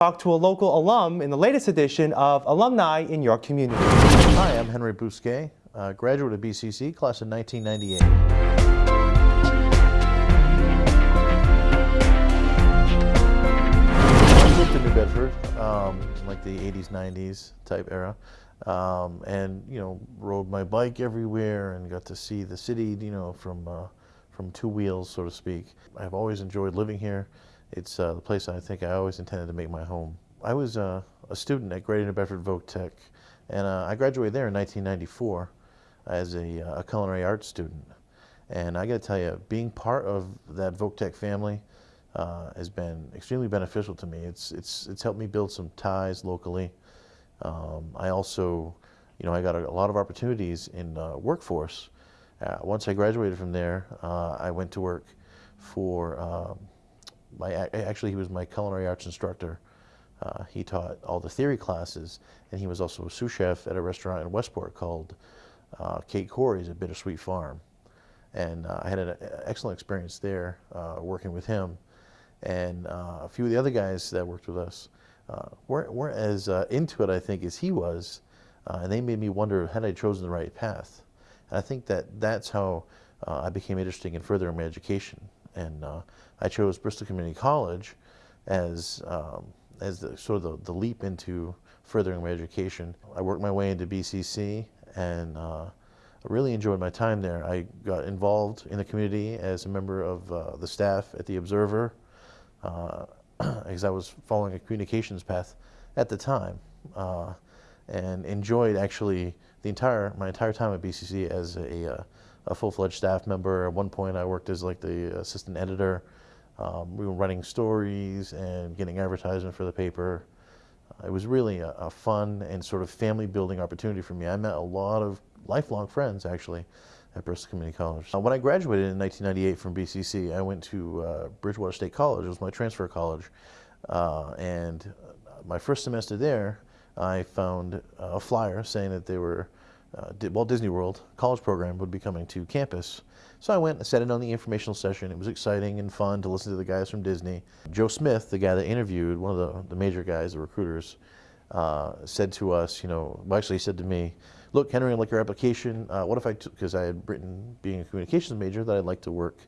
talk to a local alum in the latest edition of Alumni in Your Community. Hi, I'm Henry Bousquet, graduate of BCC, class of 1998. I moved to New Bedford, um, like the 80s, 90s type era, um, and you know, rode my bike everywhere and got to see the city, you know, from uh, from two wheels, so to speak. I've always enjoyed living here. It's uh, the place I think I always intended to make my home. I was uh, a student at Greater New Bedford Voc Tech, and uh, I graduated there in 1994 as a, uh, a culinary arts student. And I got to tell you, being part of that Voc Tech family uh, has been extremely beneficial to me. It's, it's, it's helped me build some ties locally. Um, I also, you know, I got a, a lot of opportunities in uh, workforce. Once I graduated from there, I went to work for um, my, actually he was my culinary arts instructor. Uh, he taught all the theory classes, and he was also a sous chef at a restaurant in Westport called uh, Kate Corey's at Bittersweet Farm. And uh, I had an excellent experience there uh, working with him. And uh, a few of the other guys that worked with us uh, weren't, weren't as into it, I think, as he was. and they made me wonder, had I chosen the right path? And I think that that's how I became interested in furthering my education and uh, I chose Bristol Community College as um, as the, sort of the, the, leap into furthering my education. I worked my way into BCC and uh, really enjoyed my time there. I got involved in the community as a member of uh, the staff at the Observer uh, as I was following a communications path at the time uh, and enjoyed actually the entire my entire time at BCC as a uh, a full-fledged staff member. At one point, I worked as like the assistant editor. Um, we were running stories and getting advertisement for the paper. Uh, it was really a, a, fun and sort of family-building opportunity for me. I met a lot of lifelong friends, actually, at Bristol Community College. Uh, when I graduated in 1998 from BCC, I went to uh, Bridgewater State College. It was my transfer college. Uh, and my first semester there, I found a flyer saying that they were uh, Walt Disney World college program would be coming to campus. So I went and sat in on the informational session. It was exciting and fun to listen to the guys from Disney. Joe Smith, the guy that interviewed, one of the, the major guys, the recruiters, uh, said to us, you know, well, actually he said to me, look, Henry, I like your application. Uh, what if I, because I had written, being a communications major, that I'd like to work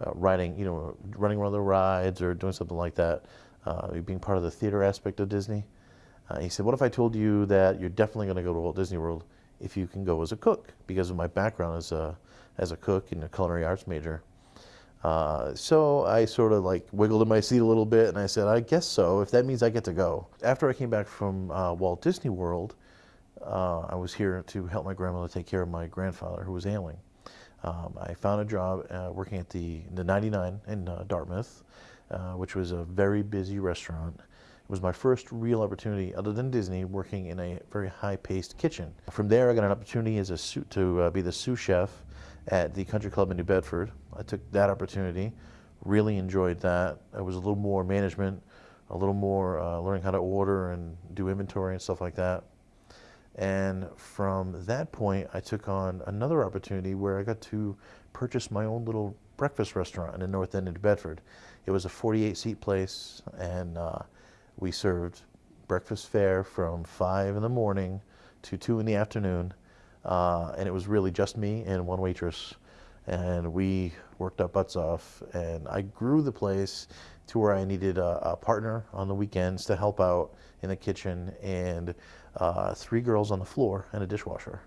uh, writing, you know, running one of the rides or doing something like that, uh, being part of the theater aspect of Disney. Uh, he said, what if I told you that you're definitely going to go to Walt Disney World if you can go as a cook because of my background as a, as a cook and a culinary arts major. Uh, so I sort of like wiggled in my seat a little bit and I said, I guess so, if that means I get to go. After I came back from uh, Walt Disney World, uh, I was here to help my grandmother take care of my grandfather who was ailing. Um, I found a job uh, working at the, the 99 in uh, Dartmouth, uh, which was a very busy restaurant was my first real opportunity, other than Disney, working in a very high-paced kitchen. From there, I got an opportunity as a to uh, be the sous chef at the Country Club in New Bedford. I took that opportunity, really enjoyed that. It was a little more management, a little more uh, learning how to order and do inventory and stuff like that. And from that point, I took on another opportunity where I got to purchase my own little breakfast restaurant in the North End of New Bedford. It was a 48 seat place and uh, we served breakfast fare from 5 in the morning to 2 in the afternoon. Uh, and it was really just me and one waitress. And we worked our butts off. And I grew the place to where I needed a, a partner on the weekends to help out in the kitchen and uh, three girls on the floor and a dishwasher.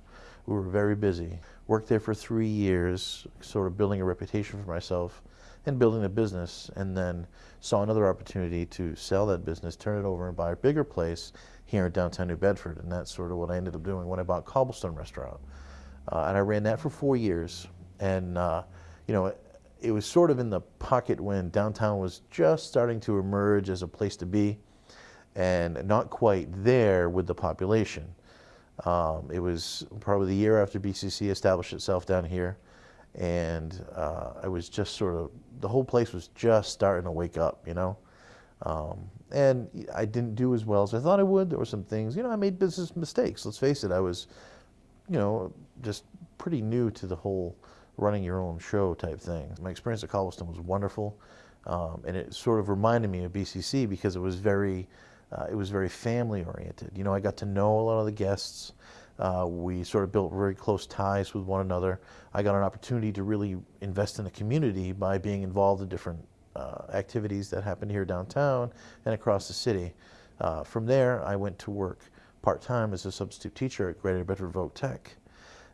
We were very busy. Worked there for three years, sort of building a reputation for myself and building a business and then saw another opportunity to sell that business, turn it over and buy a bigger place here in downtown New Bedford. And that's sort of what I ended up doing when I bought Cobblestone Restaurant. Uh, and I ran that for four years. And, uh, you know, it, it, was sort of in the pocket when downtown was just starting to emerge as a place to be and not quite there with the population. Um, it was probably the year after BCC established itself down here and uh, I was just sort of the whole place was just starting to wake up, you know. Um, and I didn't do as well as I thought I would. There were some things, you know, I made business mistakes. Let's face it, I was, you know, just pretty new to the whole running your own show type thing. My experience at Cobblestone was wonderful, um, and it sort of reminded me of BCC because it was very uh, it was very family oriented. You know, I got to know a lot of the guests. Uh, we sort of built very close ties with one another. I got an opportunity to really invest in the community by being involved in different uh, activities that happened here downtown and across the city. Uh, from there, I went to work part-time as a substitute teacher at Greater Bedford Voc Tech.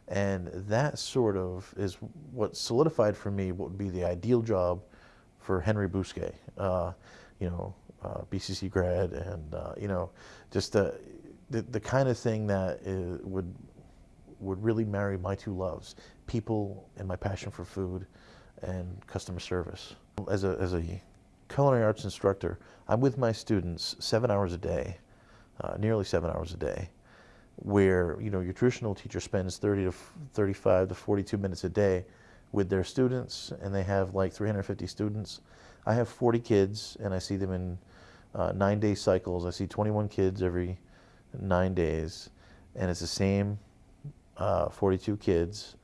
And that sort of is what solidified for me what would be the ideal job for Henry Bousquet. Uh, you know, uh, BCC grad, and uh, you know, just the, the the kind of thing that is, would would really marry my two loves: people and my passion for food, and customer service. As a as a culinary arts instructor, I'm with my students seven hours a day, uh, nearly seven hours a day, where you know your traditional teacher spends 30 to 35 to 42 minutes a day with their students, and they have like 350 students. I have 40 kids, and I see them in uh, nine day cycles. I see 21 kids every nine days, and it's the same uh, 42 kids.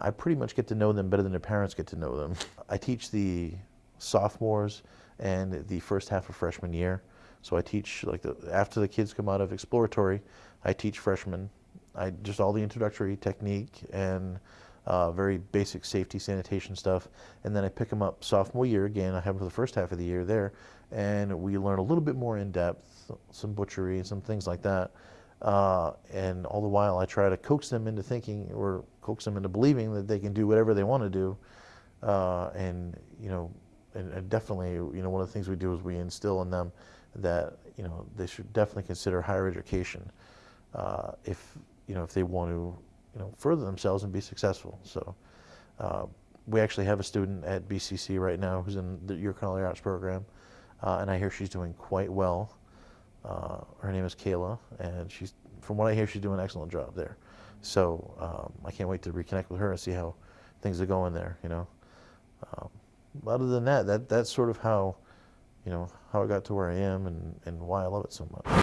I pretty much get to know them better than their parents get to know them. I teach the sophomores and the first half of freshman year. So I teach like the, after the kids come out of exploratory, I teach freshmen. I just all the introductory technique and uh, very basic safety sanitation stuff. And then I pick them up sophomore year again. I have them for the first half of the year there, and we learn a little bit more in depth, some butchery, some things like that. Uh, and all the while, I try to coax them into thinking or coax them into believing that they can do whatever they want to do. Uh, and you know, and, and definitely, you know, one of the things we do is we instill in them that you know they should definitely consider higher education uh, if you know if they want to you know further themselves and be successful. So. Uh, we actually have a student at BCC right now who's in the, your culinary arts program, uh, and I hear she's doing quite well. Uh, her name is Kayla, and she's, from what I hear, she's doing an excellent job there. So um, I can't wait to reconnect with her and see how things are going there. You know, um, other than that, that that's sort of how, you know, how I got to where I am and, and why I love it so much.